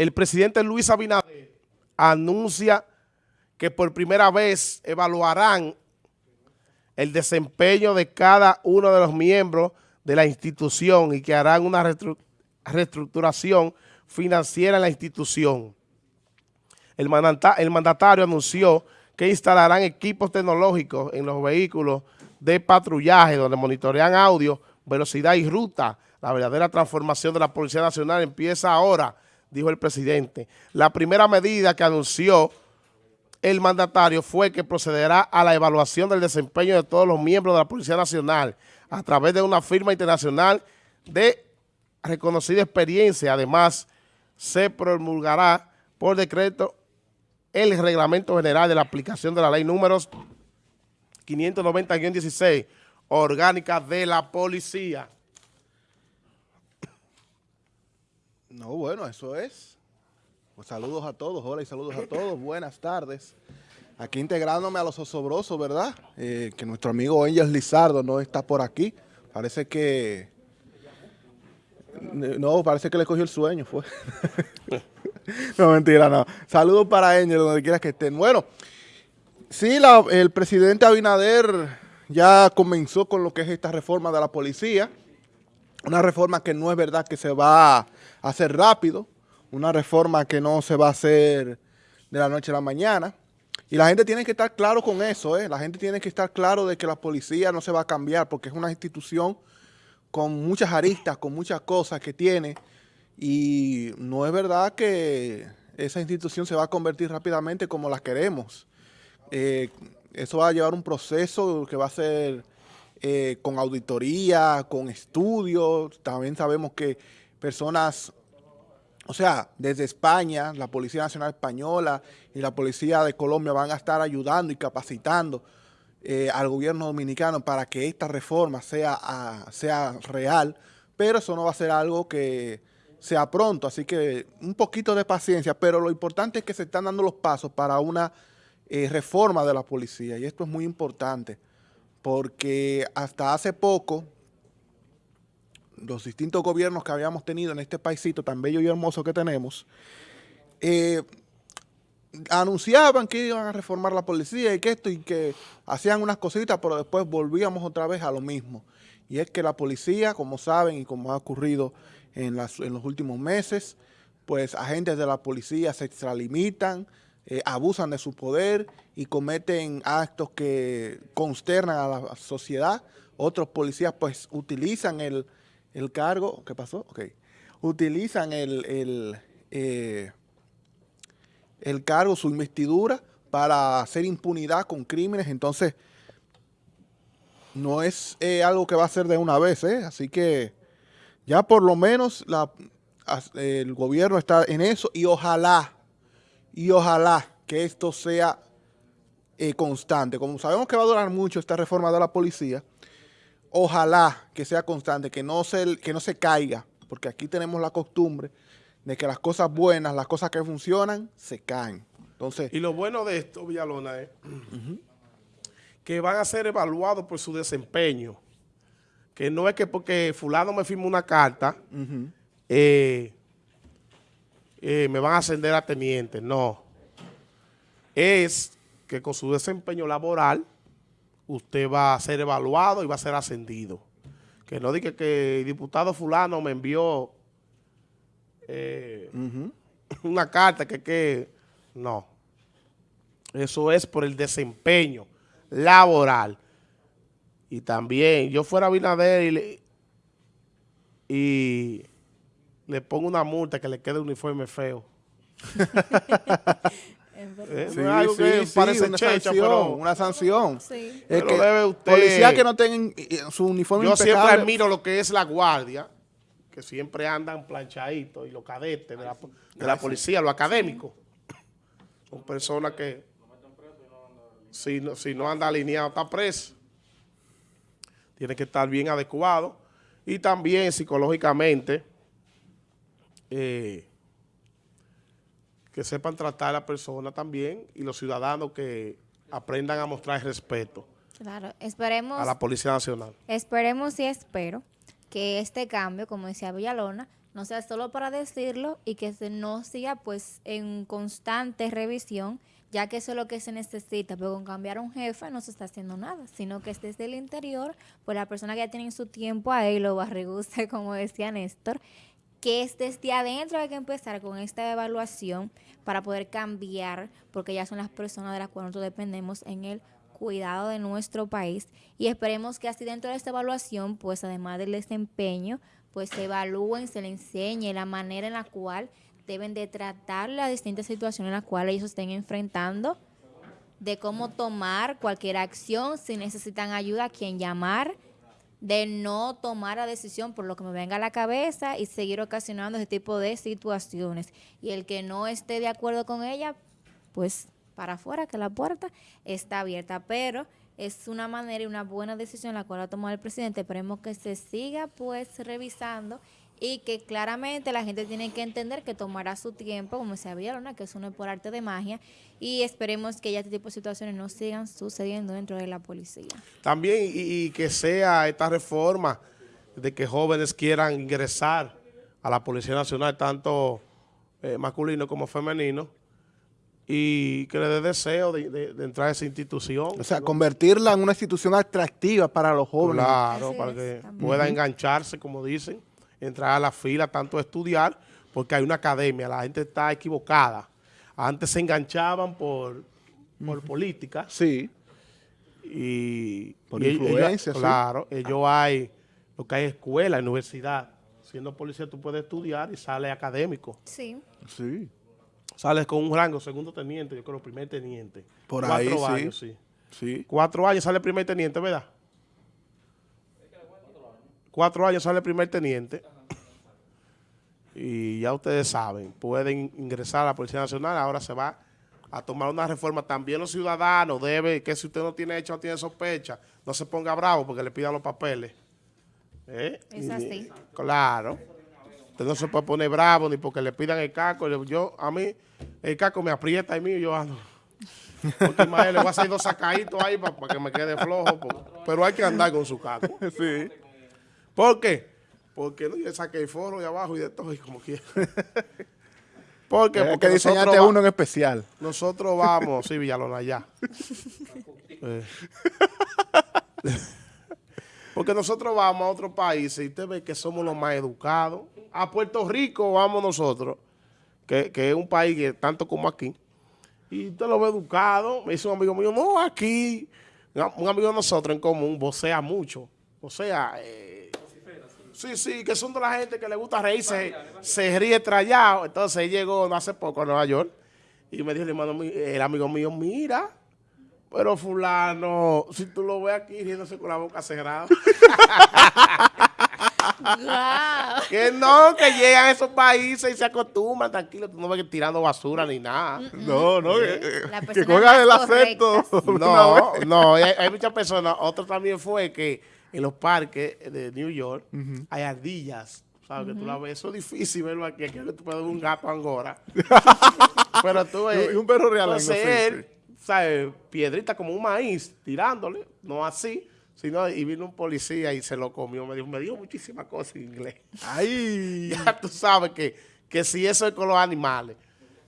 el presidente Luis Abinader anuncia que por primera vez evaluarán el desempeño de cada uno de los miembros de la institución y que harán una reestructuración financiera en la institución. El, mandatario anunció que instalarán equipos tecnológicos en los vehículos de patrullaje donde monitorean audio, velocidad y ruta. La verdadera transformación de la Policía Nacional empieza ahora, dijo el presidente. La primera medida que anunció el mandatario fue que procederá a la evaluación del desempeño de todos los miembros de la Policía Nacional a través de una firma internacional de reconocida experiencia. Además, se promulgará por decreto el Reglamento General de la aplicación de la Ley números 590-16, orgánica de la Policía. No, bueno, eso es. Pues saludos a todos, hola y saludos a todos, buenas tardes. Aquí integrándome a los osobrosos, ¿verdad? Eh, que nuestro amigo Angel Lizardo no está por aquí. Parece que... No, parece que le cogió el sueño, fue. no, mentira, no. Saludos para Angel, donde quiera que estén. Bueno, sí, el presidente Abinader ya comenzó con lo que es esta reforma de la policía. Una reforma que no es verdad que se va a hacer rápido una reforma que no se va a hacer de la noche a la mañana. Y la gente tiene que estar claro con eso, ¿eh? La gente tiene que estar claro de que la policía no se va a cambiar porque es una institución con muchas aristas, con muchas cosas que tiene. Y no es verdad que esa institución se va a convertir rápidamente como la queremos. Eh, eso va a llevar un proceso que va a ser eh, con auditoría, con estudios. También sabemos que personas o sea, desde España, la Policía Nacional Española y la Policía de Colombia van a estar ayudando y capacitando eh, al gobierno dominicano para que esta reforma sea, ah, sea real, pero eso no va a ser algo que sea pronto, así que un poquito de paciencia, pero lo importante es que se están dando los pasos para una eh, reforma de la policía y esto es muy importante porque hasta hace poco los distintos gobiernos que habíamos tenido en este paísito tan bello y hermoso que tenemos, eh, anunciaban que iban a reformar la policía y que esto y que hacían unas cositas, pero después volvíamos otra vez a lo mismo. Y es que la policía, como saben y como ha ocurrido en, en los últimos meses, pues agentes de la policía se extralimitan, eh, abusan de su poder y cometen actos que consternan a la sociedad. Otros policías pues utilizan el, el cargo, ¿qué pasó? Ok. Utilizan el, el, eh, el cargo, su investidura, para hacer impunidad con crímenes, entonces no es eh, algo que va a ser de una vez, ¿eh? Así que ya por lo menos el gobierno está en eso y ojalá, y ojalá que esto sea eh, constante. Como sabemos que va a durar mucho esta reforma de la policía, ojalá que sea constante, que no se, que no se caiga, porque aquí tenemos la costumbre de que las cosas buenas, las cosas que funcionan, se caen. Entonces, y lo bueno de esto, Villalona, es que van a ser evaluados por su desempeño. Que no es que porque fulano me firma una carta, eh, eh, me van a ascender a teniente. No. Es que con su desempeño laboral usted va a ser evaluado y va a ser ascendido. Que no diga que el diputado fulano me envió eh, una carta que, que... No. Eso es por el desempeño laboral. Y también, yo fuera a Binader y le, y le pongo una multa que le quede uniforme feo. Eh, sí, sí, parece una, sanción, una sanción. Sí. Es que debe usted, policía que no tengan su uniforme Yo siempre admiro lo que es la guardia, que siempre andan planchaditos, y los cadetes de la, de la policía, los académicos. Son personas que, si no, si no anda alineado, está preso. Tiene que estar bien adecuado. Y también psicológicamente, eh, que sepan tratar a la persona también y los ciudadanos que aprendan a mostrar respeto. Claro, esperemos. A la Policía Nacional. Esperemos y espero que este cambio, como decía Villalona, no sea solo para decirlo y que se no siga pues en constante revisión, ya que eso es lo que se necesita, pero con cambiar a un jefe no se está haciendo nada, sino que es desde el interior, pues la persona que ya tiene su tiempo ahí, lo barriguste, como decía Néstor, que es desde adentro hay que empezar con esta evaluación para poder cambiar, porque ya son las personas de las cuales nosotros dependemos en el cuidado de nuestro país. Y esperemos que así dentro de esta evaluación, pues además del desempeño, pues se evalúen, se le enseñe la manera en la cual deben de tratar las distintas situaciones en las cuales ellos estén enfrentando, de cómo tomar cualquier acción, si necesitan ayuda, a quién llamar, de no tomar la decisión por lo que me venga a la cabeza y seguir ocasionando ese tipo de situaciones. Y el que no esté de acuerdo con ella, pues para afuera, que la puerta está abierta. Pero es una manera y una buena decisión la cual ha tomado el presidente. Esperemos que se siga pues revisando y que claramente la gente tiene que entender que tomará su tiempo, como se había, ¿no? que eso no es por arte de magia, y esperemos que ya este tipo de situaciones no sigan sucediendo dentro de la policía. También y, y que sea esta reforma de que jóvenes quieran ingresar a la Policía Nacional, tanto eh, masculino como femenino, y que le dé deseo de, de- de entrar a esa institución. O sea, convertirla en una institución atractiva para los jóvenes. Claro, Así para es, que también. pueda engancharse, como dicen, entrar a la fila, tanto a estudiar, porque hay una academia, la gente está equivocada. Antes se enganchaban por, por política Sí, y... Por y ellos- influencia, sí. Claro, ellos hay, lo que hay escuela, universidad. Siendo policía tú puedes estudiar y sales académico. Sí. sí. Sales con un rango, segundo teniente, yo creo, primer teniente. Por Cuatro ahí, sí. años, sí. Sí. Cuatro años sale primer teniente, ¿verdad? Cuatro años sale primer teniente. Y ya ustedes saben, pueden ingresar a la Policía Nacional. Ahora se va a tomar una reforma. También los ciudadanos deben, que si usted no tiene hecho, no tiene sospecha, no se ponga bravo porque le pidan los papeles. ¿Eh? Es Y- así. Claro. Usted no se puede poner bravo ni porque le pidan el caco. Yo- a mí, el caco me aprieta y mío, yo ando. Porque imagínate, le voy a hacer dos sacaditos ahí para, que me quede flojo. Pero hay que andar con su caco. Sí. ¿Por qué? Porque no, yo saqué el foro de abajo y de todo y como quiera. ¿Por qué? Porque que diseñarte nosotros, va- uno en especial. nosotros vamos, sí, Villalona. Eh. Porque nosotros vamos a otro país y usted ve que somos los más educados. A Puerto Rico vamos nosotros, que, que es un país que tanto como aquí. Y usted lo ve educado. Me dice un amigo mío, no, aquí, un amigo de nosotros en común, vocea mucho. O sea, eh, sí, sí, que son de la gente que le gusta reírse, se ríe trallado. Entonces él llegó no hace poco a Nueva York y me dijo el, hermano, mío- el amigo mío, mira, pero fulano, si tú lo ves aquí riéndose con la boca cerrada. Guau. que no, que llegan a esos países y se acostumbran, tranquilo, tú no ves que tirando basura ni nada. No, no, que, La que persona juegan el acento. No, vez. no, hay, hay muchas personas. Otro también fue que en los parques de New York hay ardillas. ¿Sabes? Que tú la ves. Eso es difícil verlo aquí. Aquí tú puedes ver un gato angora. Pero tú ves. Y un perro realengo, Entonces él, ¿sabes? Piedrita como un maíz, tirándole. No así. Sino, y vino un policía y se lo comió. Me dijo, me dijo muchísimas cosas en inglés. Ay. Ya tú sabes que, que si eso es con los animales.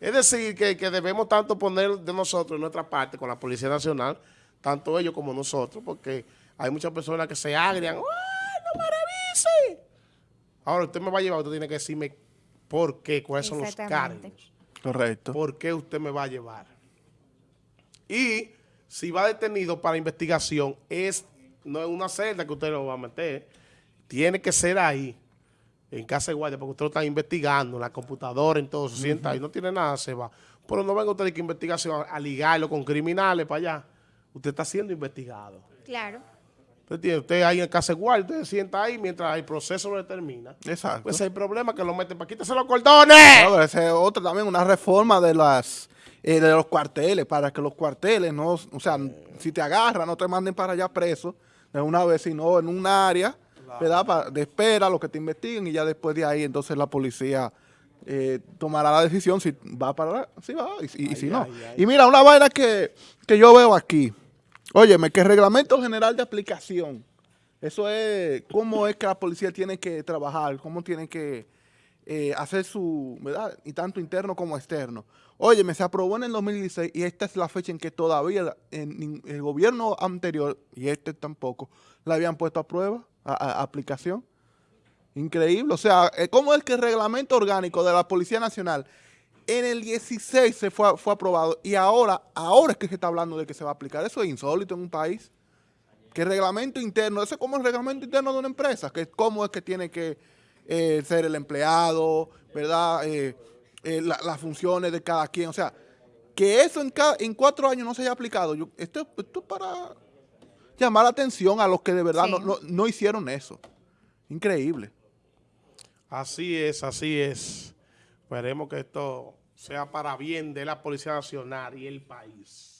Es decir, que, que debemos tanto poner de nosotros en nuestra parte con la Policía Nacional, tanto ellos como nosotros, porque hay muchas personas que se agrian. ¡Ay, no me revise! Ahora usted me va a llevar, usted tiene que decirme por qué, cuáles son los cargos. Correcto. ¿Por qué usted me va a llevar? Y si va detenido para investigación, es no es una celda que usted lo va a meter. Tiene que ser ahí, en casa de guardia, porque usted lo está investigando, en la computadora, en todo, se sienta ahí, no tiene nada, se va. Pero no venga usted de que investigación a ligarlo con criminales para allá. Usted está siendo investigado. Claro. Usted, usted ahí en casa de guardia, usted se sienta ahí mientras el proceso no termina. Exacto. Pues hay problema que lo meten para quítese los cordones. Pero esa es otra también, una reforma de las eh, de los cuarteles, para que los cuarteles no, o sea, si te agarran, no te manden para allá preso de una vez, sino en un área, ¿verdad? Pa- de espera, lo que te investiguen y ya después de ahí, entonces la policía eh, tomará la decisión si va para si va y, si- y si Ay, no. ay. Y mira, una vaina que, que yo veo aquí, óyeme, que el reglamento general de aplicación, eso es cómo es que la policía tiene que trabajar, cómo tiene que eh, hacer su, ¿verdad? Y tanto interno como externo. Oye, me se aprobó en el 2016 y esta es la fecha en que todavía el gobierno anterior, y este tampoco, la habían puesto a prueba, a, aplicación. Increíble. O sea, eh, ¿cómo es que el reglamento orgánico de la Policía Nacional en el 16 se fue, fue aprobado y ahora, ahora es que se está hablando de que se va a aplicar? Eso es insólito en un país. Que el reglamento interno, eso es como el reglamento interno de una empresa, que cómo es que tiene que eh, ser el empleado, ¿verdad? Eh, eh, las funciones de cada quien. O sea, que eso en, cada, en cuatro años no se haya aplicado. Yo, esto, esto es para llamar la atención a los que de verdad no, no, hicieron eso. Increíble. Así es, así es. Esperemos que esto sea para bien de la Policía Nacional y el país.